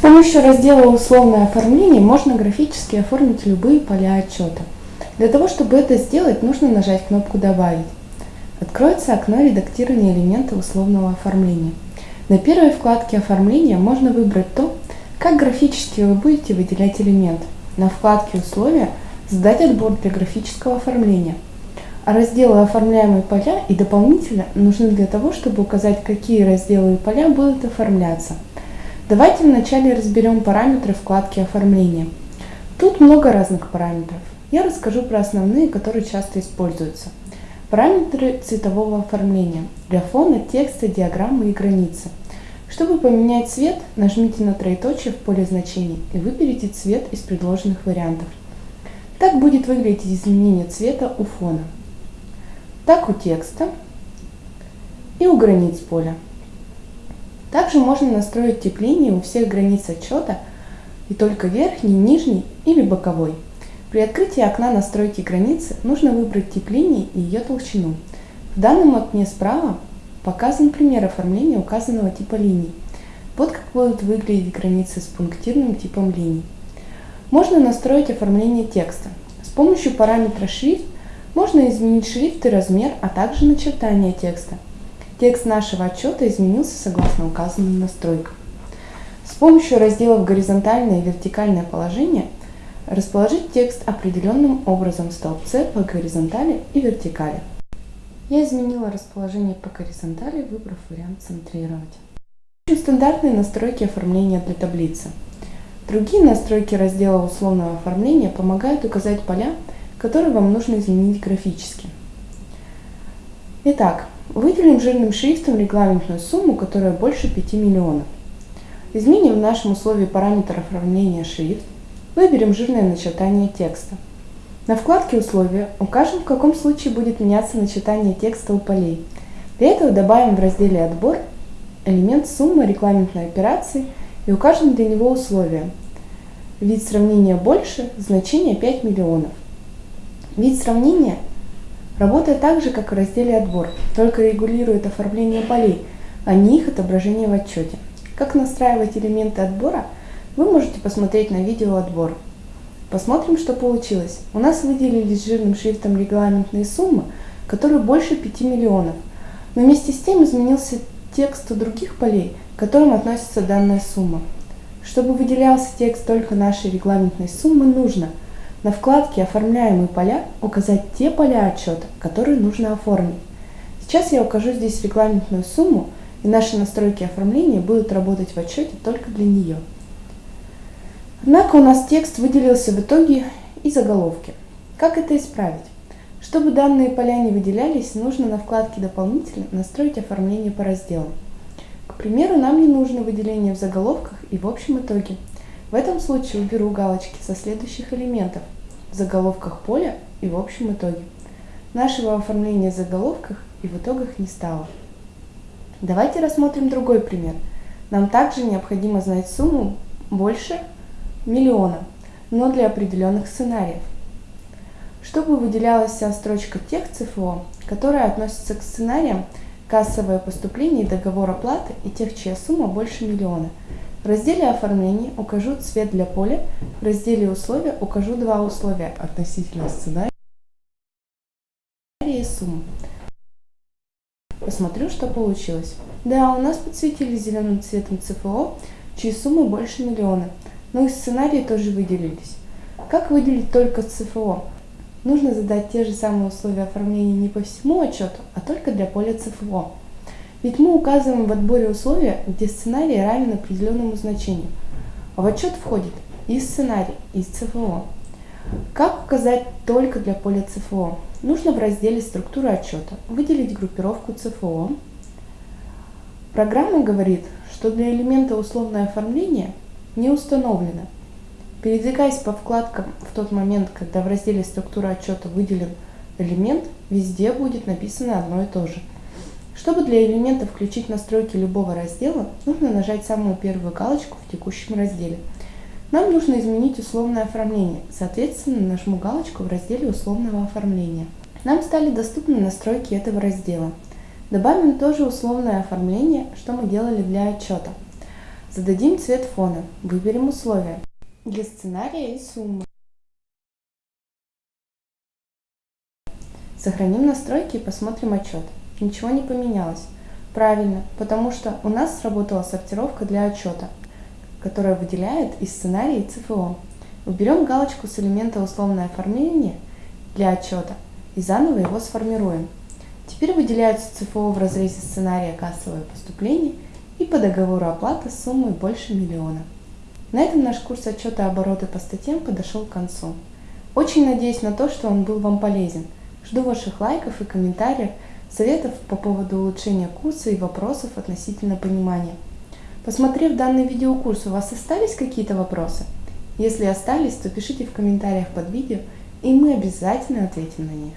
помощью раздела «Условное оформление» можно графически оформить любые поля отчета. Для того, чтобы это сделать, нужно нажать кнопку «Добавить». Откроется окно редактирования элемента условного оформления. На первой вкладке оформления можно выбрать то, как графически вы будете выделять элемент. На вкладке «Условия» задать отбор для графического оформления. А разделы «Оформляемые поля» и «Дополнительно» нужны для того, чтобы указать, какие разделы и поля будут оформляться. Давайте вначале разберем параметры вкладки оформления. Тут много разных параметров. Я расскажу про основные, которые часто используются. Параметры цветового оформления для фона, текста, диаграммы и границы. Чтобы поменять цвет, нажмите на троеточие в поле значений и выберите цвет из предложенных вариантов. Так будет выглядеть изменение цвета у фона. Так у текста и у границ поля. Также можно настроить тепление у всех границ отчета и только верхний, нижний или боковой. При открытии окна настройки границы нужно выбрать тепление и ее толщину. В данном окне справа показан пример оформления указанного типа линий. Вот как будут выглядеть границы с пунктирным типом линий. Можно настроить оформление текста. С помощью параметра шрифт можно изменить шрифт и размер, а также начертание текста. Текст нашего отчета изменился согласно указанным настройкам. С помощью разделов «Горизонтальное и вертикальное положение» расположить текст определенным образом в столбце по горизонтали и вертикали. Я изменила расположение по горизонтали, выбрав вариант «Центрировать». Стандартные настройки оформления для таблицы. Другие настройки раздела условного оформления помогают указать поля, которые вам нужно изменить графически. Итак, Выделим жирным шрифтом регламентную сумму, которая больше 5 миллионов. Изменим в нашем условии параметр оформления шрифт. Выберем жирное начертание текста. На вкладке «Условия» укажем, в каком случае будет меняться начертание текста у полей. Для этого добавим в разделе «Отбор» элемент суммы регламентной операции и укажем для него условия. Вид сравнения больше, значение 5 миллионов. Вид сравнения Работает так же, как в разделе «Отбор», только регулирует оформление полей, а не их отображение в отчете. Как настраивать элементы отбора, вы можете посмотреть на видео «Отбор». Посмотрим, что получилось. У нас выделились жирным шрифтом регламентные суммы, которые больше 5 миллионов. Но вместе с тем изменился текст у других полей, к которым относится данная сумма. Чтобы выделялся текст только нашей регламентной суммы, нужно – на вкладке «Оформляемые поля» указать те поля отчета, которые нужно оформить. Сейчас я укажу здесь регламентную сумму, и наши настройки оформления будут работать в отчете только для нее. Однако у нас текст выделился в итоге и заголовки. Как это исправить? Чтобы данные поля не выделялись, нужно на вкладке «Дополнительно» настроить оформление по разделам. К примеру, нам не нужно выделение в заголовках и в общем итоге – в этом случае уберу галочки со следующих элементов в заголовках поля и в общем итоге. Нашего оформления в заголовках и в итогах не стало. Давайте рассмотрим другой пример. Нам также необходимо знать сумму больше миллиона, но для определенных сценариев. Чтобы выделялась вся строчка тех ЦФО, которая относится к сценариям кассовое поступление и договор оплаты и тех, чья сумма больше миллиона – в разделе оформления укажу цвет для поля, в разделе условия укажу два условия относительно сценария и суммы. Посмотрю, что получилось. Да, у нас подсветились зеленым цветом ЦФО, чьи суммы больше миллиона, но и сценарии тоже выделились. Как выделить только ЦФО? Нужно задать те же самые условия оформления не по всему отчету, а только для поля ЦФО. Ведь мы указываем в отборе условия, где сценарий равен определенному значению. А в отчет входит и сценарий, и ЦФО. Как указать только для поля ЦФО? Нужно в разделе «Структура отчета» выделить группировку ЦФО. Программа говорит, что для элемента условное оформление не установлено. Передвигаясь по вкладкам в тот момент, когда в разделе «Структура отчета» выделен элемент, везде будет написано одно и то же – чтобы для элемента включить настройки любого раздела, нужно нажать самую первую галочку в текущем разделе. Нам нужно изменить условное оформление, соответственно нажму галочку в разделе условного оформления. Нам стали доступны настройки этого раздела. Добавим тоже условное оформление, что мы делали для отчета. Зададим цвет фона, выберем условия для сценария и суммы. Сохраним настройки и посмотрим отчет. Ничего не поменялось. Правильно, потому что у нас сработала сортировка для отчета, которая выделяет из сценария и ЦФО. Уберем галочку с элемента условное оформление для отчета и заново его сформируем. Теперь выделяются ЦФО в разрезе сценария кассовое поступление и по договору оплата с суммой больше миллиона. На этом наш курс отчета обороты по статьям подошел к концу. Очень надеюсь на то, что он был вам полезен. Жду ваших лайков и комментариев, советов по поводу улучшения курса и вопросов относительно понимания. Посмотрев данный видеокурс, у вас остались какие-то вопросы? Если остались, то пишите в комментариях под видео, и мы обязательно ответим на них.